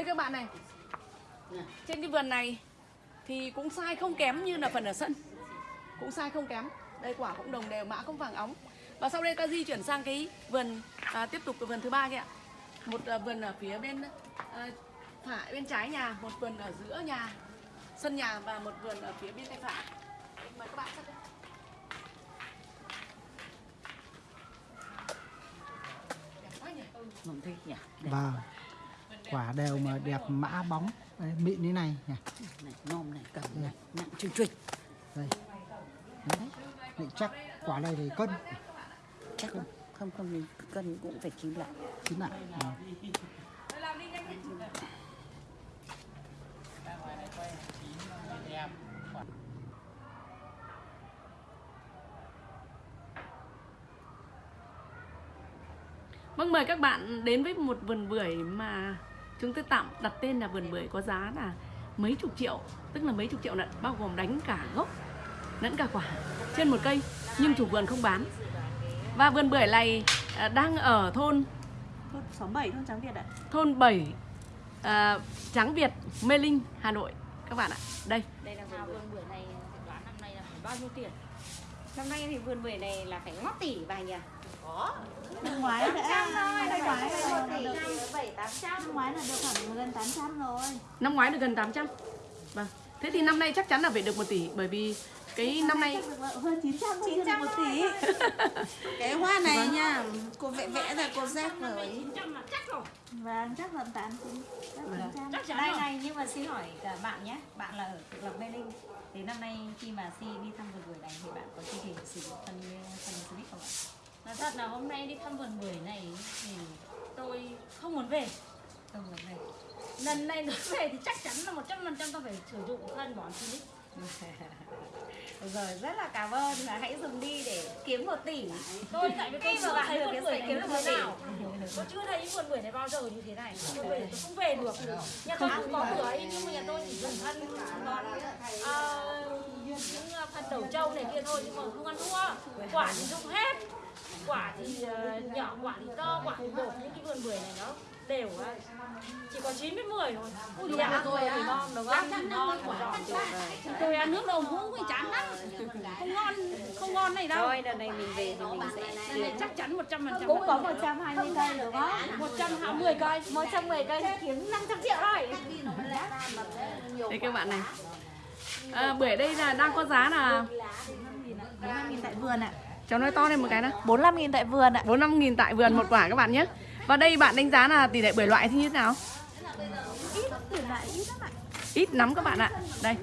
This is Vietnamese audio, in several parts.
Đây các bạn này. Trên cái vườn này Thì cũng sai không kém như là phần ở sân. Cũng sai không kém. Đây quả cũng đồng đều mã cũng vàng óng. Và sau đây ta di chuyển sang cái vườn à, Tiếp tục cái vườn thứ ba kia ạ. Một à, vườn ở phía bên à, phải bên trái nhà Một vườn ở giữa nhà Sân nhà và một vườn ở phía bên tay phải Mời các bạn xem đây. Đẹp quá nhỉ? Không thích nhỉ? Vâng Quả đều mà đẹp mã bóng. Đấy, Mịn như này nhỉ. Này nôm này cầm này nặng chừng chịch Đây. Đấy. Mịn chắc. Quả này thì cân. Chắc không không không mình cân cũng phải chín lại. Chín lại. Vâng. Vâng mời các bạn đến với một vườn bưởi mà chúng tôi tạm đặt tên là vườn bưởi có giá là mấy chục triệu Tức là mấy chục triệu lận bao gồm đánh cả gốc lẫn cả quả trên một cây nhưng chủ vườn không bán Và vườn bưởi này à, đang ở thôn Thôn 67 thôn Trắng Việt ạ. thôn 7 à, Tráng Việt, Mê Linh, Hà Nội các bạn ạ. Đây, đây là vườn vườn bưởi này đoán năm nay là phải bao nhiêu tiền năm nay thì vườn bưởi này là phải ngót tỷ vài nhỉ Năm ngoái đã năm ngoái là tỷ được bảy tám trăm. Năm ngoái là được khoảng gần 800 rồi. năm ngoái được gần 800 Vâng, thế thì năm nay chắc chắn là phải được 1 tỷ Bởi vì cái năm nay hơn 900 thôi, chưa được 900 một tỷ. cái hoa này nha cô vẽ vẽ ra cô rác rồi. trăm là chắc rồi. Vâng, chắc là 8 chắc Vâng. 900. chắc chắn Đây rồi. này nhưng mà xin hỏi cả bạn nhé. Bạn là ở tự lập Mê Linh. Thì năm nay khi mà Si đi thăm vườn bưởi này Thì bạn có chương trình sử dụng phân phân Silic không ạ? Nói thật là hôm nay đi thăm vườn bưởi này thì tôi không muốn về. Không muốn về. Lần này nữa về thì chắc chắn là một trăm phần trăm tôi phải sử dụng phân bón Được rồi rất là cảm ơn. Là hãy dùng đi để kiếm 1 tỷ. Tôi tại vì tôi chưa thấy được cái bưởi kiếm được thế nào tôi chưa thấy vườn bưởi này bao giờ như thế này. Tôi về tôi không về được. Nhà tôi cũng có bưởi nhưng mà nhà tôi chỉ dùng phân bón à, những à, phân đầu trâu này kia thôi nhưng mà không ăn thua. Quả thì dùng hết. Quả thì ờ, nhỏ quả thì to quả thì bột những cái vườn bưởi này nó đều á. Chỉ có 9 với 10 thôi. Ui dạ tôi thì ngon ăn thì ngon quả tôi ăn nước đầu muỗng thì chán lắm. Không ngon không ngon này đâu. Thôi đợt này mình về thì mình sẽ Lần này chắc chắn 100 phần trăm. Cũng có 120 cây đúng không? 120 cây. 110 cây. Kiếm 500 triệu rồi. đây các bạn này à, Bưởi đây là đang có giá là 45 000 tại vườn ạ. Cháu nói to lên một cái nào 45 000 tại vườn ạ. 45 nghìn tại vườn một quả các bạn nhé Và đây bạn đánh giá là tỷ lệ bưởi loại thì như thế nào? Ít lắm ạ. Ít lắm các bạn ạ Đây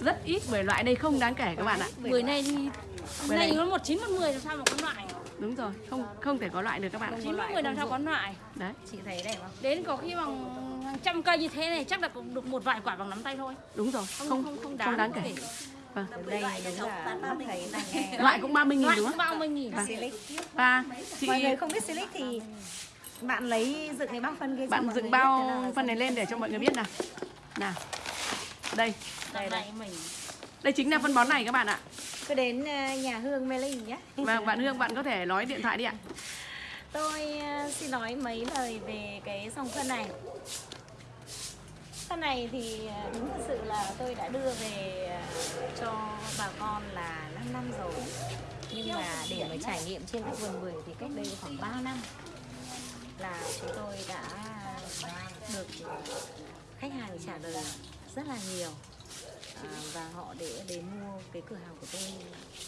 Rất ít bưởi loại đây không đáng kể các bạn ạ bưởi này thì Bưởi này nó một chín một mười làm sao mà có loại đúng rồi không không thể có loại được các bạn. Chín một mười làm sao có. loại. Đấy. Chị thấy đây không? đến có khi bằng hàng trăm cây như thế này chắc là cũng được một vài quả bằng nắm tay thôi. Đúng rồi không không không không không đáng, đáng kể. Vâng. Đây đúng là mắt thấy nghe Loại cũng 30 nghìn đúng không? bao mươi nghìn. Silic. Và chị Mọi người không biết Silic thì bạn lấy dựng cái bao phân kia cho bạn mọi dựng người bao nào phân này lên để cho mọi người biết nào. Nào. Đây. Đây này mình đây chính là phân bón này các bạn ạ. Cứ đến ờ, nhà Hương Mê Linh nhé. Và bạn Hương bạn có thể nói điện thoại đi ạ. Tôi ờ, xin nói mấy lời về cái dòng phân này. Phân này thì ờ, đúng thật sự là tôi đã đưa về cho bà con là 5 năm rồi. Nhưng mà để mà trải nghiệm trên cái vườn bưởi thì cách đây khoảng 3 năm Là chúng tôi đã được khách hàng trả lời rất là nhiều à, Và họ để đến mua cái cửa hàng của tôi.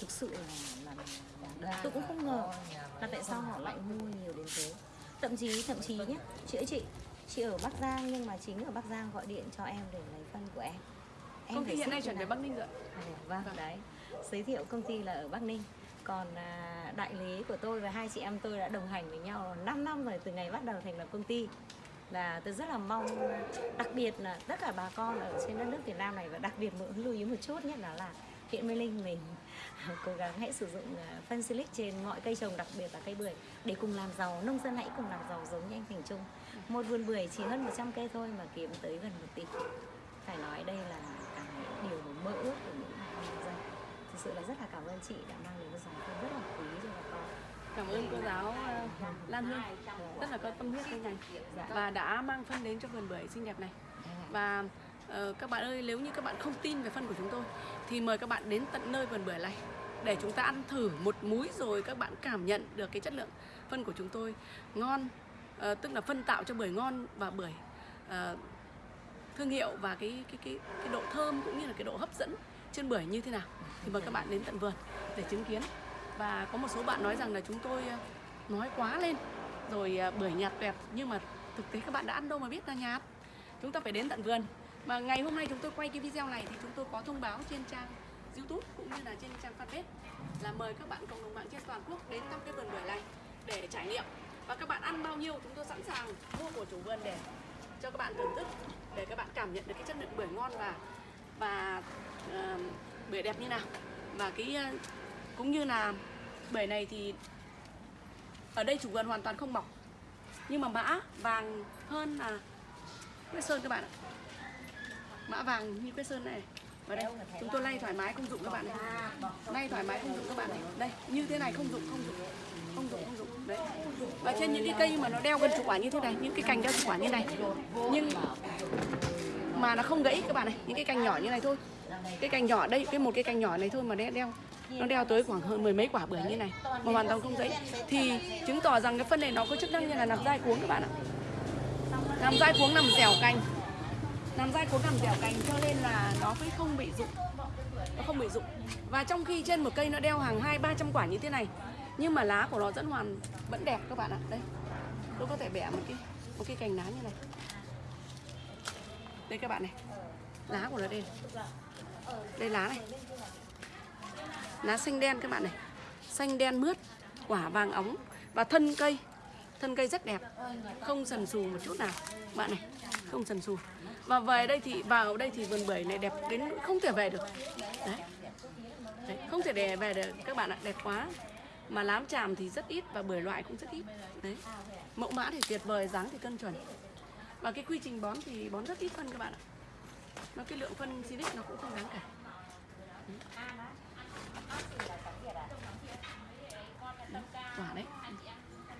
Thực sự là, là, là tôi cũng không ngờ là tại sao họ lại mua nhiều đến thế. Thậm chí thậm chí nhé chị ơi chị chị ở Bắc Giang nhưng mà chính ở Bắc Giang gọi điện cho em để lấy phân của em. Em công ty hiện nay chuyển về? Bắc Ninh rồi. À, vâng đấy. Giới thiệu công ty là ở Bắc Ninh. Còn à, đại lý của tôi và hai chị em tôi đã đồng hành với nhau 5 năm rồi từ ngày bắt đầu thành lập công ty là tôi rất là mong, đặc biệt là tất cả bà con ở trên đất nước Việt Nam này, và đặc biệt muốn lưu ý một chút, nhất là là huyện Mê Linh mình cố gắng hãy sử dụng à, phân silic trên mọi cây trồng, đặc biệt là cây bưởi, để cùng làm giàu. Nông dân hãy cùng làm giàu giống như anh Thành Trung. Một vườn bưởi chỉ hơn 100 cây thôi mà kiếm tới gần 1 tỷ. Phải nói đây là cái điều mơ ước của những bà con nông dân. Thực sự là rất là cảm ơn chị đã mang đến một dòng rất là quý cho bà con cảm ơn cô giáo ờ, Lan Hương. Rất là có tâm huyết với ngành và đã mang phân đến cho vườn bưởi xinh đẹp này. Và uh, các bạn ơi nếu như các bạn không tin về phân của chúng tôi thì mời các bạn đến tận nơi vườn bưởi này để chúng ta ăn thử một múi rồi các bạn cảm nhận được cái chất lượng phân của chúng tôi. Ngon uh, tức là phân tạo cho bưởi ngon và bưởi uh, thương hiệu và cái cái cái cái độ thơm cũng như là cái độ hấp dẫn trên bưởi như thế nào. Thì mời các bạn đến tận vườn để chứng kiến và có một số bạn nói rằng là chúng tôi ờ, nói quá lên. Rồi ờ, bưởi nhạt tuyệt nhưng mà thực tế các bạn đã ăn đâu mà biết là nhạt. Chúng ta phải đến tận vườn. Mà ngày hôm nay chúng tôi quay cái video này thì chúng tôi có thông báo trên trang youtube cũng như là trên trang fanpage là mời các bạn cộng đồng mạng trên toàn quốc đến thăm cái vườn bưởi này để trải nghiệm. Và các bạn ăn bao nhiêu chúng tôi sẵn sàng mua của chủ vườn để cho các bạn thưởng thức để các bạn cảm nhận được cái chất lượng bưởi ngon và và uh, bưởi đẹp như nào. Và cái uh, cũng như là bể này thì ở đây chủ vườn hoàn toàn không mọc. Nhưng mà mã vàng hơn là quế sơn các bạn ạ. Mã vàng như quế sơn này. Và đây, chúng tôi lay thoải mái không dụng các bạn này. Lay thoải mái không dụng các bạn này. Đây, như thế này không dụng không dụng không dụng không dụng. Đấy. Và trên những cái cây mà nó đeo gần chục quả như thế này, những cái cành đeo chục quả như này. Nhưng mà nó không gãy các bạn này, những cái cành nhỏ như này thôi. Cái cành nhỏ đây, cái một cái cành nhỏ này thôi mà đeo nó đeo tới khoảng hơn mười mấy quả bưởi như này, mà hoàn toàn không gãy thì chứng tỏ rằng cái phân này nó có chức năng như là làm dai cuống các bạn ạ. Làm dai cuống nằm dẻo cành. Làm dai cuống nằm dẻo cành cho nên là nó mới không bị rụng. Nó không bị rụng. Và trong khi trên một cây nó đeo hàng hai, ba trăm quả như thế này, nhưng mà lá của nó vẫn hoàn, vẫn đẹp các bạn ạ. Đây, tôi có thể bẻ một cái một cái cành lá như này. Đây các bạn này, lá của nó đây đây lá này lá xanh đen các bạn này. Xanh đen mướt quả vàng óng và thân cây. Thân cây rất đẹp. Không sần sù một chút nào bạn này. Không sần sù. Và về đây thì vào đây thì vườn bưởi này đẹp đến không thể về được. Đấy, đấy không thể để về được. Các bạn ạ đẹp quá. Mà lám tràm thì rất ít và bưởi loại cũng rất ít. Đấy. Mẫu mã thì tuyệt vời dáng thì cân chuẩn. Và cái quy trình bón thì bón rất ít phân các bạn ạ. Nó cái lượng phân silic nó cũng không đáng kể quả đấy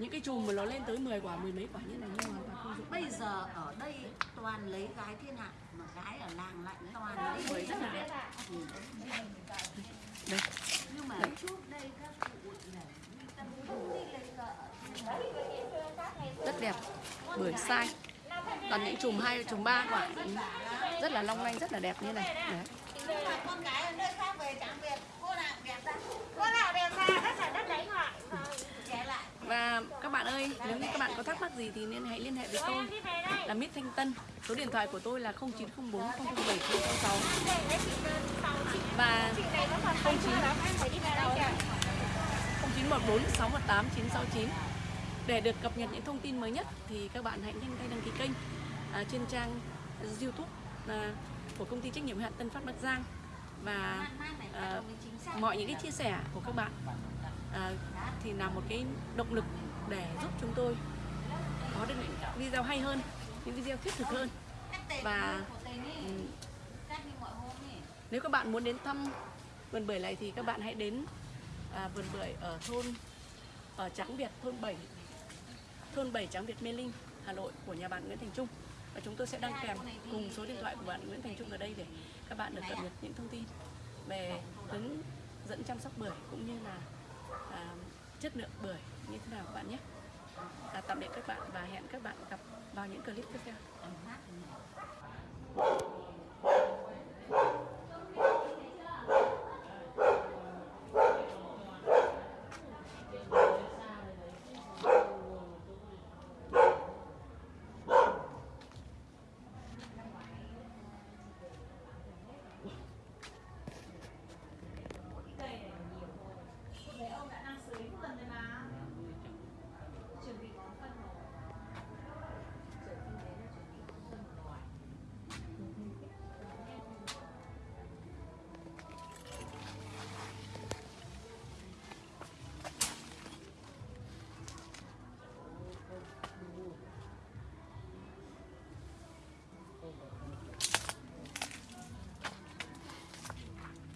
những cái chùm mà nó lên tới 10 quả mười mấy quả như này nhưng mà không dụng bây giờ ở đây toàn lấy gái thiên hạ mà gái ở làng lại toàn lấy bưởi rất là đẹp đây. Nhưng mà trước đây các cụ vợ rất đẹp bưởi sai. Toàn những chùm hai chùm ba quả. Rất là long lanh rất là đẹp như này. Đấy. con gái ở nơi khác về chẳng việc cô nào đẹp ra Có nào đẹp ra đất là đất đánh hoại và các bạn ơi nếu như các bạn có thắc mắc gì thì nên hãy liên hệ với tôi. Là Miss Thanh Tân số điện thoại của tôi là 0904 007 066 và 0914 618 969 để được cập nhật những thông tin mới nhất thì các bạn hãy nhanh tay đăng ký kênh à, trên trang YouTube à, của công ty trách nhiệm hạn Tân Phát Bắc Giang. Và à, mọi những cái chia sẻ của các bạn à, thì là một cái động lực để giúp chúng tôi có được những video hay hơn, những video thiết thực hơn. Và nếu các bạn muốn đến thăm vườn bưởi này thì các bạn hãy đến à, vườn bưởi ở thôn ở Tráng Việt thôn 7 thôn 7 Tráng Việt Mê Linh Hà Nội của nhà bạn Nguyễn Thành Trung. Và chúng tôi sẽ đăng kèm cùng số điện thoại của bạn Nguyễn Thành Trung ở đây để các bạn được cập nhật những thông tin về hướng dẫn chăm sóc bưởi cũng như là à, chất lượng bưởi như thế nào các bạn nhé. À, tạm biệt các bạn và hẹn các bạn gặp vào những clip tiếp theo.